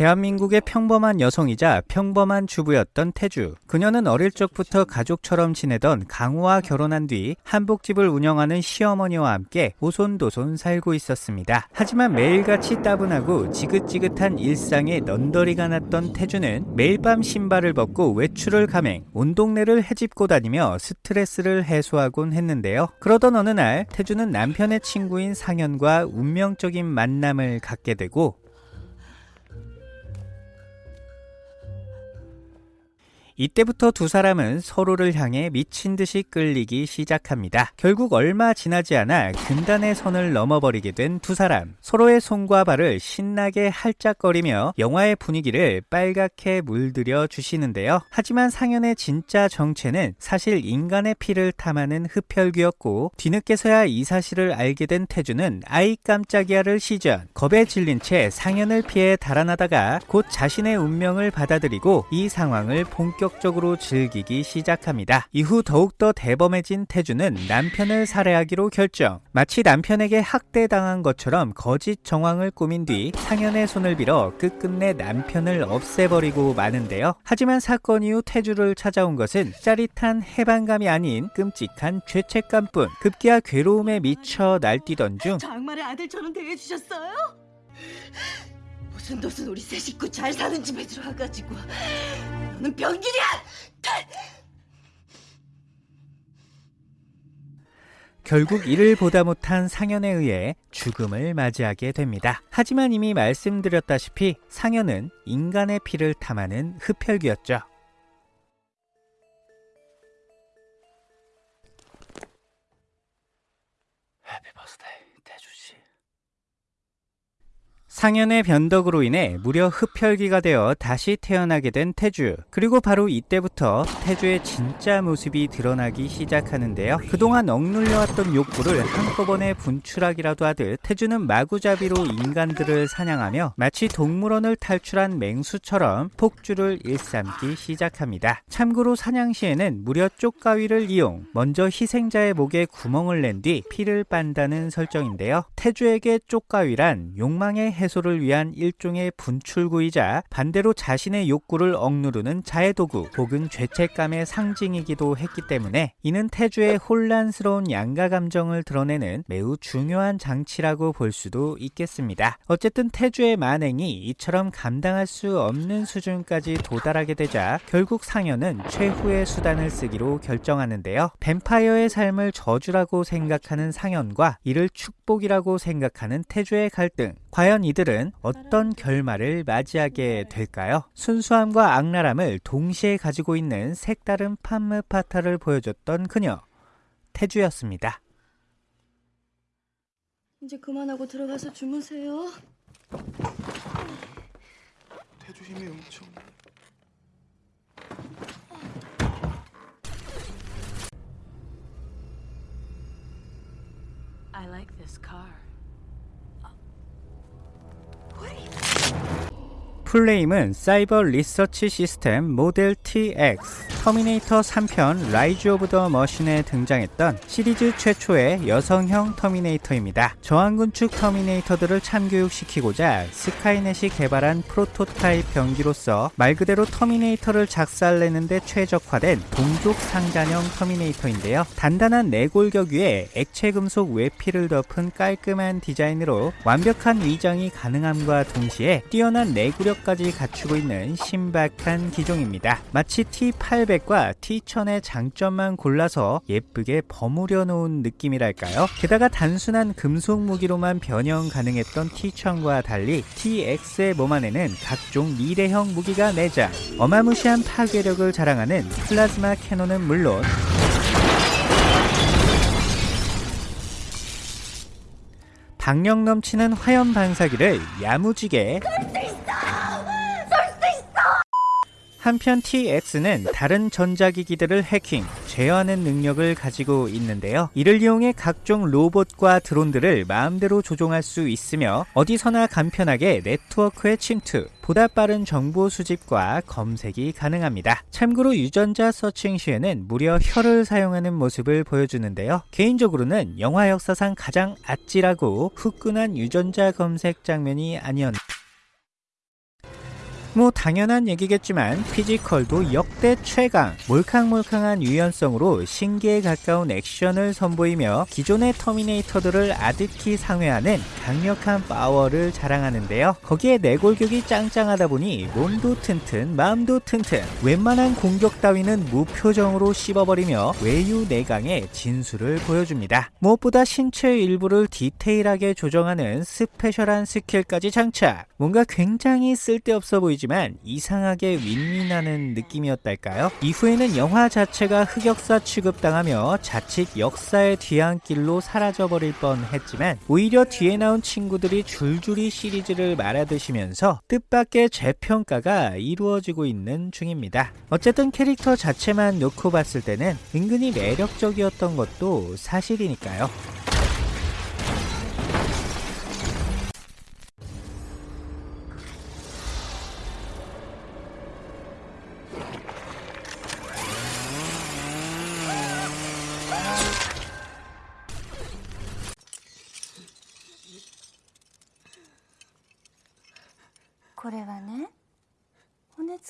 대한민국의 평범한 여성이자 평범한 주부였던 태주. 그녀는 어릴 적부터 가족처럼 지내던 강우와 결혼한 뒤 한복집을 운영하는 시어머니와 함께 오손도손 살고 있었습니다. 하지만 매일같이 따분하고 지긋지긋한 일상에 넌더리가 났던 태주는 매일 밤 신발을 벗고 외출을 감행, 온 동네를 헤집고 다니며 스트레스를 해소하곤 했는데요. 그러던 어느 날 태주는 남편의 친구인 상현과 운명적인 만남을 갖게 되고 이때부터 두 사람은 서로를 향해 미친 듯이 끌리기 시작합니다. 결국 얼마 지나지 않아 금단의 선을 넘어버리게 된 두 사람. 서로의 손과 발을 신나게 할짝거리며 영화의 분위기를 빨갛게 물들여 주시는데요. 하지만 상현의 진짜 정체는 사실 인간의 피를 탐하는 흡혈귀였고 뒤늦게서야 이 사실을 알게 된 태주는 아이 깜짝이야를 시전 겁에 질린 채 상현을 피해 달아나다가 곧 자신의 운명을 받아들이고 이 상황을 본격 본격적으로 즐기기 시작합니다. 이후 더욱더 대범해진 태주는 남편을 살해하기로 결정. 마치 남편에게 학대당한 것처럼 거짓 정황을 꾸민 뒤 상현의 손을 빌어 끝끝내 남편을 없애버리고 마는데요. 하지만 사건 이후 태주를 찾아온 것은 짜릿한 해방감이 아닌 끔찍한 죄책감뿐. 급기야 괴로움에 미쳐 날뛰던 중 장말의 아들처럼 대해주셨어요? 무슨 도슨 우리 세 식구 잘 사는 집에 들어와가지고 너는 병균이야! 결국 이를 보다 못한 상현에 의해 죽음을 맞이하게 됩니다. 하지만 이미 말씀드렸다시피 상현은 인간의 피를 탐하는 흡혈귀였죠. 상현의 변덕으로 인해 무려 흡혈귀가 되어 다시 태어나게 된 태주. 그리고 바로 이때부터 태주의 진짜 모습이 드러나기 시작하는데요. 그동안 억눌려왔던 욕구를 한꺼번에 분출하기라도 하듯 태주는 마구잡이로 인간들을 사냥하며 마치 동물원을 탈출한 맹수처럼 폭주를 일삼기 시작합니다. 참고로 사냥 시에는 무려 쪽가위를 이용 먼저 희생자의 목에 구멍을 낸 뒤 피를 빤다는 설정인데요. 태주에게 쪽가위란 욕망의 해소 를 위한 일종의 분출구이자 반대로 자신의 욕구를 억누르는 자해도구 혹은 죄책감의 상징이기도 했기 때문에 이는 태주의 혼란스러운 양가 감정을 드러내는 매우 중요한 장치라고 볼 수도 있겠습니다. 어쨌든 태주의 만행이 이처럼 감당할 수 없는 수준까지 도달하게 되자 결국 상현은 최후의 수단을 쓰기로 결정하는데요. 뱀파이어의 삶을 저주라고 생각하는 상현과 이를 축복이라고 생각하는 태주의 갈등 과연 이들은 어떤 결말을 맞이하게 될까요? 순수함과 악랄함을 동시에 가지고 있는 색다른 판무파타를 보여줬던 그녀 태주였습니다. 이제 그만하고 들어가서 주무세요. 태주 힘이 엄청 I like this car. What is 풀네임은 사이버 리서치 시스템 모델 TX 터미네이터 3편 Rise of the Machine에 등장했던 시리즈 최초의 여성형 터미네이터입니다. 저항군 측 터미네이터들을 참교육시키고자 스카이넷이 개발한 프로토타입 병기로서 말 그대로 터미네이터를 작살내는데 최적화된 동족 상자형 터미네이터인데요. 단단한 내골격 위에 액체 금속 외피를 덮은 깔끔한 디자인으로 완벽한 위장이 가능함과 동시에 뛰어난 내구력 까지 갖추고 있는 신박한 기종입니다. 마치 T800 T800과 T1000의 장점만 골라서 예쁘게 버무려 놓은 느낌이랄까요? 게다가 단순한 금속 무기로만 변형 가능했던 T1000과 달리 TX의 몸 안에는 각종 미래형 무기가 내장 어마무시한 파괴력을 자랑하는 플라즈마 cannon은 물론 박력 넘치는 화염 방사기를 야무지게 한편 TX는 다른 전자기기들을 해킹, 제어하는 능력을 가지고 있는데요. 이를 이용해 각종 로봇과 드론들을 마음대로 조종할 수 있으며 어디서나 간편하게 네트워크에 침투, 보다 빠른 정보 수집과 검색이 가능합니다. 참고로 유전자 searching 시에는 무려 혀를 사용하는 모습을 보여주는데요. 개인적으로는 영화 역사상 가장 아찔하고 후끈한 유전자 검색 장면이 아니었나 뭐 당연한 얘기겠지만 physical도 역대 최강, 몰캉몰캉한 유연성으로 신기에 가까운 액션을 선보이며 기존의 터미네이터들을 아득히 상회하는 강력한 파워를 자랑하는데요. 거기에 내골격이 짱짱하다 보니 몸도 튼튼, 마음도 튼튼, 웬만한 공격 따위는 무표정으로 씹어버리며 외유 내강의 진수를 보여줍니다. 무엇보다 신체 일부를 디테일하게 조정하는 special한 스킬까지 장착. 뭔가 굉장히 쓸데없어 보이 지만 이상하게 윈윈하는 느낌이었달까요? 이후에는 영화 자체가 흑역사 취급당하며 자칫 역사의 뒤안길로 사라져버릴 뻔했지만 오히려 뒤에 나온 친구들이 줄줄이 시리즈를 말아드시면서 뜻밖의 재평가가 이루어지고 있는 중입니다. 어쨌든 캐릭터 자체만 놓고 봤을 때는 은근히 매력적이었던 것도 사실이니까요.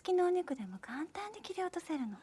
付きのお肉でも簡単に切り落とせるの。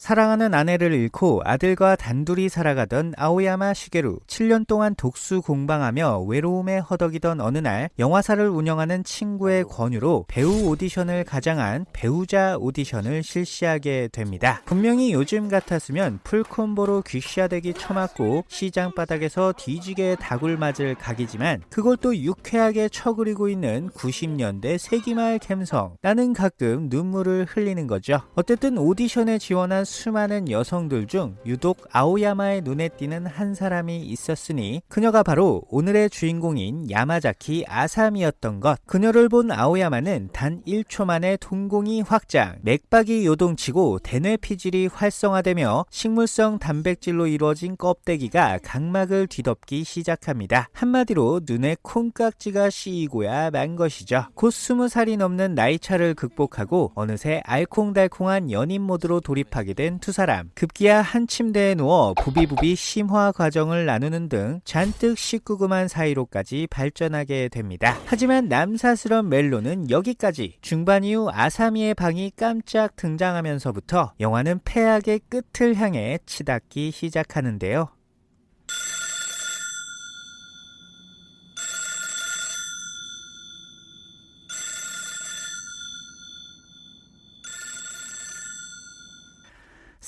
사랑하는 아내를 잃고 아들과 단둘이 살아가던 아오야마 시게루. 7년 동안 독수 공방하며 외로움에 허덕이던 어느 날 영화사를 운영하는 친구의 권유로 배우 오디션을 가장한 배우자 오디션을 실시하게 됩니다. 분명히 요즘 같았으면 풀콤보로 귀시아대기 쳐맞고 시장 바닥에서 뒤지게 다굴 맞을 각이지만 또 유쾌하게 쳐그리고 있는 90년대 세기말 감성. 나는 가끔 눈물을 흘리는 거죠. 어쨌든 오디션에 지원한 수많은 여성들 중 유독 아오야마의 눈에 띄는 한 사람이 있었으니 그녀가 바로 오늘의 주인공인 야마자키 아삼이었던 것. 그녀를 본 아오야마는 단 1초 만에 동공이 확장, 맥박이 요동치고 대뇌 피질이 활성화되며 식물성 단백질로 이루어진 껍데기가 각막을 뒤덮기 시작합니다. 한마디로 눈에 콩깍지가 씌이고야 만 것이죠. 곧 20살이 넘는 나이차를 극복하고 어느새 알콩달콩한 연인 모드로 돌입하게 된 두 사람. 급기야 한 침대에 누워 부비부비 심화 과정을 나누는 등 잔뜩 식구금한 사이로까지 발전하게 됩니다. 하지만 남사스런 멜로는 여기까지. 중반 이후 아사미의 방이 깜짝 등장하면서부터 영화는 패악의 끝을 향해 치닫기 시작하는데요.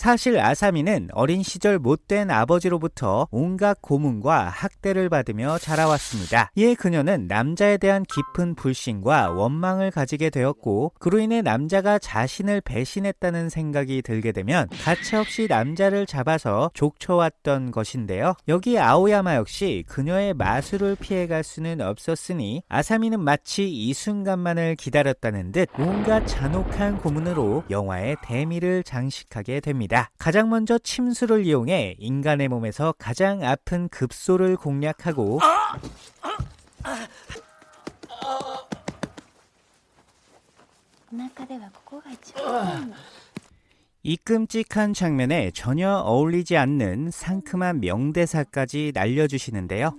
사실 아사미는 어린 시절 못된 아버지로부터 온갖 고문과 학대를 받으며 자라왔습니다. 이에 그녀는 남자에 대한 깊은 불신과 원망을 가지게 되었고 그로 인해 남자가 자신을 배신했다는 생각이 들게 되면 가차없이 남자를 잡아서 족쳐왔던 것인데요. 여기 아오야마 역시 그녀의 마술을 피해갈 수는 없었으니 아사미는 마치 이 순간만을 기다렸다는 듯 온갖 잔혹한 고문으로 영화의 대미를 장식하게 됩니다. 있습니다. 가장 먼저 침수를 이용해 인간의 몸에서 가장 아픈 급소를 공략하고 이 끔찍한 장면에 전혀 어울리지 않는 상큼한 명대사까지 날려주시는데요.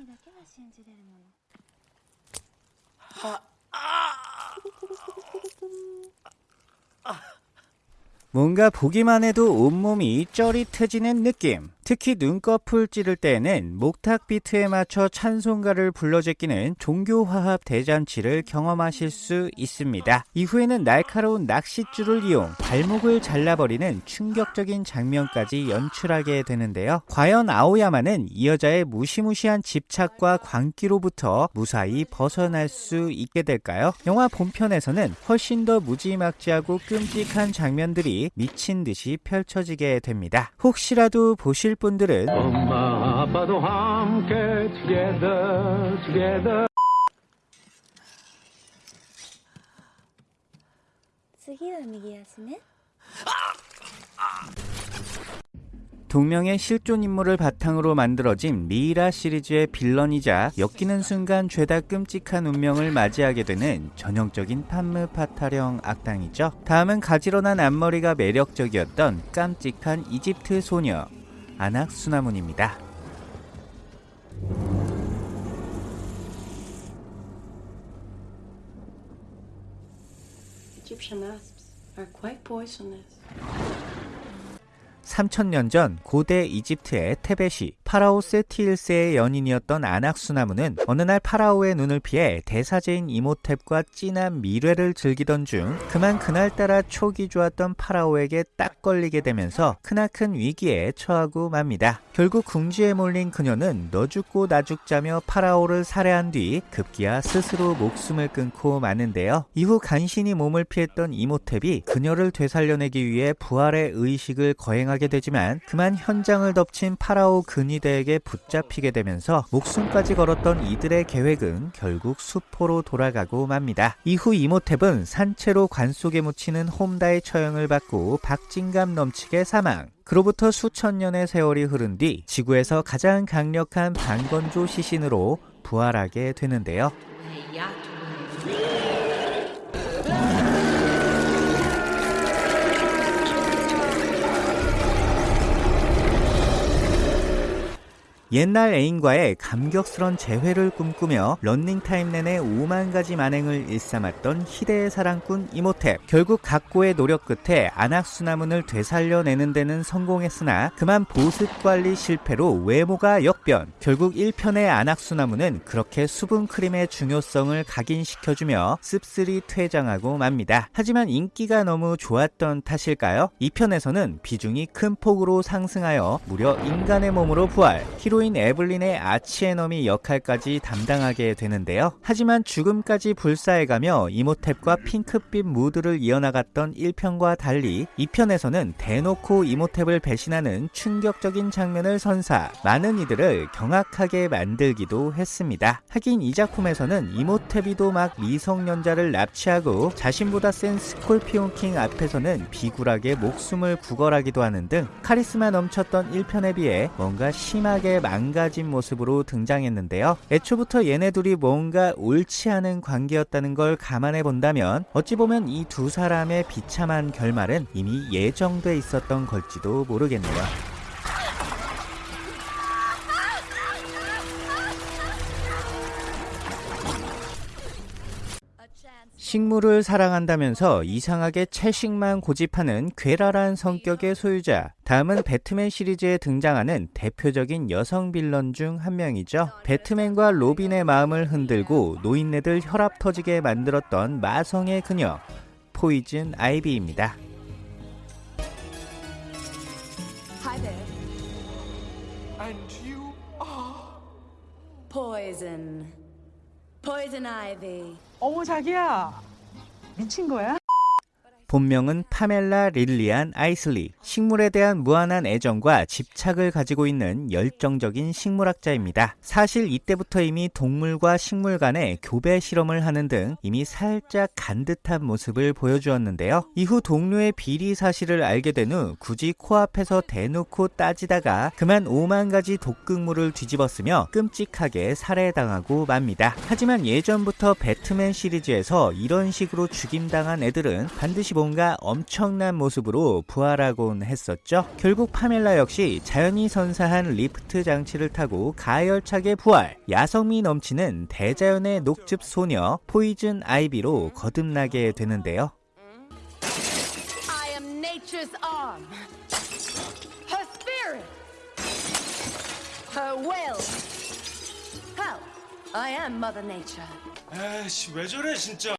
뭔가 보기만 해도 온몸이 쩌릿해지는 느낌. 특히 눈꺼풀 찌를 때에는 목탁 비트에 맞춰 찬송가를 불러 제끼는 종교화합 대잔치를 경험하실 수 있습니다. 이후에는 날카로운 낚싯줄을 이용 발목을 잘라버리는 충격적인 장면까지 연출하게 되는데요. 과연 아오야마는 이 여자의 무시무시한 집착과 광기로부터 무사히 벗어날 수 있게 될까요? 영화 본편에서는 훨씬 더 무지막지하고 끔찍한 장면들이 미친 듯이 펼쳐지게 됩니다. 혹시라도 보실 하실 분들은 엄마 아빠도 함께 together, together. 동명의 실존 인물을 바탕으로 만들어진 미이라 시리즈의 빌런이자 엮이는 순간 죄다 끔찍한 운명을 맞이하게 되는 전형적인 판무 파타령 악당이죠. 다음은 가지런한 앞머리가 매력적이었던 깜찍한 이집트 소녀 아낙수나문입니다. Egyptian asps are quite poisonous. 3000년 전 고대 이집트의 테베시 파라오 세티 1세의 연인이었던 아낙수나문은 어느 날 파라오의 눈을 피해 대사제인 이모텝과 진한 밀애를 즐기던 중 그만 그날따라 촉이 좋았던 파라오에게 딱 걸리게 되면서 크나큰 위기에 처하고 맙니다. 결국 궁지에 몰린 그녀는 너 죽고 나 죽자며 파라오를 살해한 뒤 급기야 스스로 목숨을 끊고 마는데요. 이후 간신히 몸을 피했던 이모텝이 그녀를 되살려내기 위해 부활의 의식을 거행 하게 되지만 그만 현장을 덮친 파라오 근위대에게 붙잡히게 되면서 목숨까지 걸었던 이들의 계획은 결국 수포로 돌아가고 맙니다. 이후 이모탭은 산채로 관 속에 묻히는 홈다의 처형을 받고 박진감 넘치게 사망. 그로부터 수천 년의 세월이 흐른 뒤 지구에서 가장 강력한 반건조 시신으로 부활하게 되는데요. 옛날 애인과의 감격스런 재회를 꿈꾸며 running time 내내 5만 가지 만행을 일삼았던 희대의 사랑꾼 이모텝. 결국 각고의 노력 끝에 아낙수나문을 되살려내는 데는 성공했으나 그만 보습 관리 실패로 외모가 역변. 결국 1편의 아낙수나문은 그렇게 수분 크림의 중요성을 각인시켜주며 씁쓸히 퇴장하고 맙니다. 하지만 인기가 너무 좋았던 탓일까요? 2편에서는 비중이 큰 폭으로 상승하여 무려 인간의 몸으로 부활. 히로인 에블린의 arch-enemy 역할까지 담당하게 되는데요. 하지만 죽음까지 불사해가며 이모텝과 핑크빛 무드를 이어나갔던 1편과 달리 2편에서는 대놓고 이모탭을 배신하는 충격적인 장면을 선사 많은 이들을 경악하게 만들기도 했습니다. 하긴 이 작품에서는 이모탭이도 막 미성년자를 납치하고 자신보다 센 스콜피온 킹 앞에서는 비굴하게 목숨을 구걸하기도 하는 등 카리스마 넘쳤던 1편에 비해 뭔가 심하게 망가진 모습으로 등장했는데요. 애초부터 얘네 둘이 뭔가 옳지 않은 관계였다는 걸 감안해 본다면 어찌 보면 이 두 사람의 비참한 결말은 이미 예정돼 있었던 걸지도 모르겠네요. 식물을 사랑한다면서 이상하게 채식만 고집하는 괴랄한 성격의 소유자. 다음은 배트맨 시리즈에 등장하는 대표적인 여성 빌런 중 한 명이죠. 배트맨과 로빈의 마음을 흔들고 노인네들 혈압 터지게 만들었던 마성의 그녀. 포이즌 아이비입니다. Hi there. And you are Poison. Poison ivy. 어머 자기야 미친 거야? 본명은 파멜라 릴리안 아이슬리. 식물에 대한 무한한 애정과 집착을 가지고 있는 열정적인 식물학자입니다. 사실 이때부터 이미 동물과 식물 간의 교배 실험을 하는 등 이미 살짝 간 듯한 모습을 보여주었는데요. 이후 동료의 비리 사실을 알게 된 후 굳이 코앞에서 대놓고 따지다가 그만 5만 가지 독극물을 뒤집었으며 끔찍하게 살해당하고 맙니다. 하지만 예전부터 배트맨 시리즈에서 이런 식으로 죽임당한 애들은 반드시 뭔가 엄청난 모습으로 부활하곤 했었죠. 결국 파멜라 역시 자연이 선사한 리프트 장치를 타고 가열차게 부활, 야성미 넘치는 대자연의 녹즙 소녀 포이즌 아이비로 거듭나게 되는데요. I am nature's arm. Her spirit. Her will. Hell, I am Mother Nature. 에이씨 왜 저래 진짜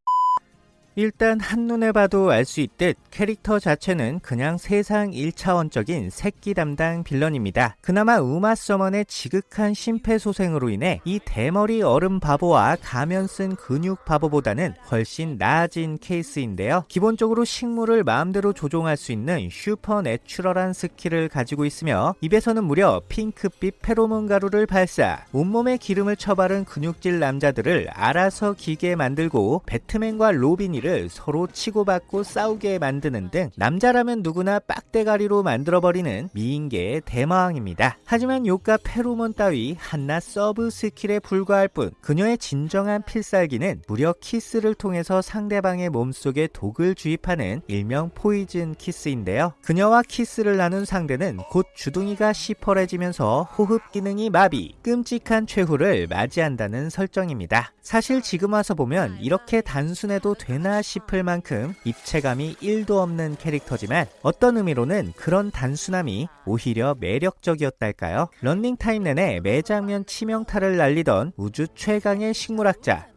일단 한눈에 봐도 알 수 있듯 캐릭터 자체는 그냥 세상 1차원적인 새끼 담당 빌런입니다. 그나마 우마 서먼의 지극한 심폐소생으로 인해 이 대머리 얼음 바보와 가면 쓴 근육 바보보다는 훨씬 나아진 케이스인데요. 기본적으로 식물을 마음대로 조종할 수 있는 supernatural한 스킬을 가지고 있으며 입에서는 무려 핑크빛 페로몬 가루를 발사, 온몸에 기름을 처바른 근육질 남자들을 알아서 기게 만들고 배트맨과 로빈이를 서로 치고받고 싸우게 만드는 등 남자라면 누구나 빡대가리로 만들어버리는 미인계의 대마왕입니다. 하지만 요가 페로몬 따위 한낱 서브 스킬에 불과할 뿐 그녀의 진정한 필살기는 무려 키스를 통해서 상대방의 몸속에 독을 주입하는 일명 poison 키스인데요. 그녀와 키스를 나눈 상대는 곧 주둥이가 시퍼레지면서 호흡 기능이 마비, 끔찍한 최후를 맞이한다는 설정입니다. 사실 지금 와서 보면 이렇게 단순해도 되나 싶을 만큼 입체감이 1도 없는 캐릭터지만 어떤 의미로는 그런 단순함이 오히려 매력적이었달까요? 런닝타임 내내 매 장면 치명타를 날리던 우주 최강의 식물학자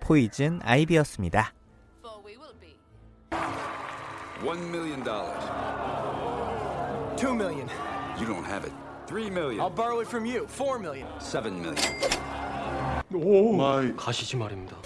포이즌 아이비였습니다. One million dollars. Two million. You don't have it. Three million. I'll borrow it from you. Four million. Seven million. 가시지 말입니다.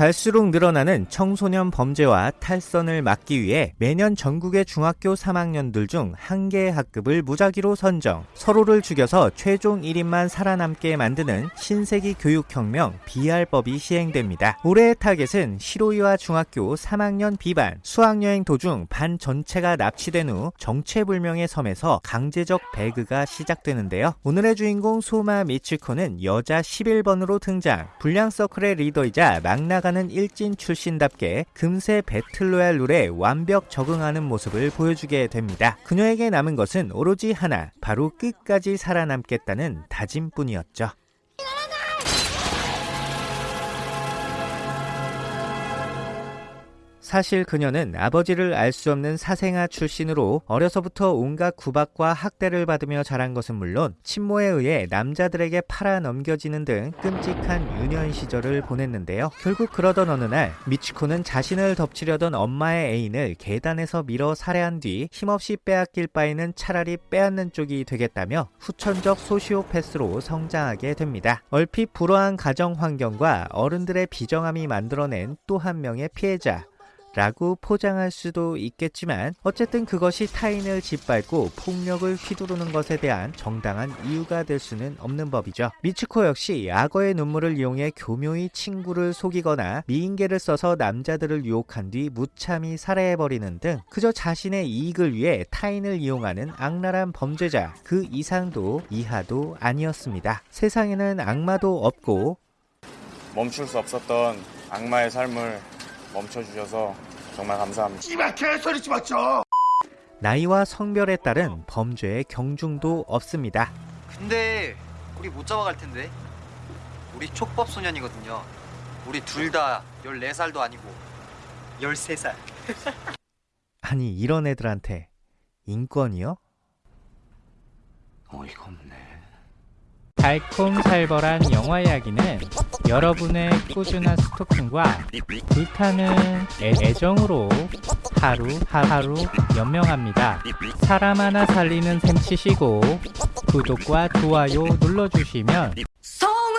갈수록 늘어나는 청소년 범죄와 탈선을 막기 위해 매년 전국의 중학교 3학년들 중 한 개의 학급을 무작위로 선정, 서로를 죽여서 최종 1인만 살아남게 만드는 신세기 교육혁명 BR법이 시행됩니다. 올해의 타겟은 시로이와 중학교 3학년 B반, 수학여행 도중 반 전체가 납치된 후 정체불명의 섬에서 강제적 배그가 시작되는데요. 오늘의 주인공 소마 미츠코는 여자 11번으로 등장, 불량 서클의 리더이자 막 나가 는 일진 출신답게 금세 배틀로얄 룰에 완벽 적응하는 모습을 보여주게 됩니다. 그녀에게 남은 것은 오로지 하나, 바로 끝까지 살아남겠다는 다짐뿐이었죠. 사실 그녀는 아버지를 알 수 없는 사생아 출신으로 어려서부터 온갖 구박과 학대를 받으며 자란 것은 물론 친모에 의해 남자들에게 팔아 넘겨지는 등 끔찍한 유년 시절을 보냈는데요. 결국 그러던 어느 날 미치코는 자신을 덮치려던 엄마의 애인을 계단에서 밀어 살해한 뒤 힘없이 빼앗길 바에는 차라리 빼앗는 쪽이 되겠다며 후천적 소시오패스로 성장하게 됩니다. 얼핏 불우한 가정 환경과 어른들의 비정함이 만들어낸 또 한 명의 피해자. 라고 포장할 수도 있겠지만 어쨌든 그것이 타인을 짓밟고 폭력을 휘두르는 것에 대한 정당한 이유가 될 수는 없는 법이죠. 미츠코 역시 악어의 눈물을 이용해 교묘히 친구를 속이거나 미인계를 써서 남자들을 유혹한 뒤 무참히 살해해버리는 등 그저 자신의 이익을 위해 타인을 이용하는 악랄한 범죄자 그 이상도 이하도 아니었습니다. 세상에는 악마도 없고 멈출 수 없었던 악마의 삶을 멈춰주셔서 정말 감사합니다. 씨발 개소리 좀 맞죠. 나이와 성별에 따른 범죄의 경중도 없습니다. 근데 우리 못 잡아갈 텐데. 우리 촉법 소년이거든요. 우리 둘 다 14살도 아니고 13살. 아니 이런 애들한테 인권이요? 어이가 없네. 달콤살벌한 영화 이야기는 여러분의 꾸준한 스토킹과 불타는 애, 애정으로 하루 하루 연명합니다. 사람 하나 살리는 셈 치시고 구독과 좋아요 눌러주시면 서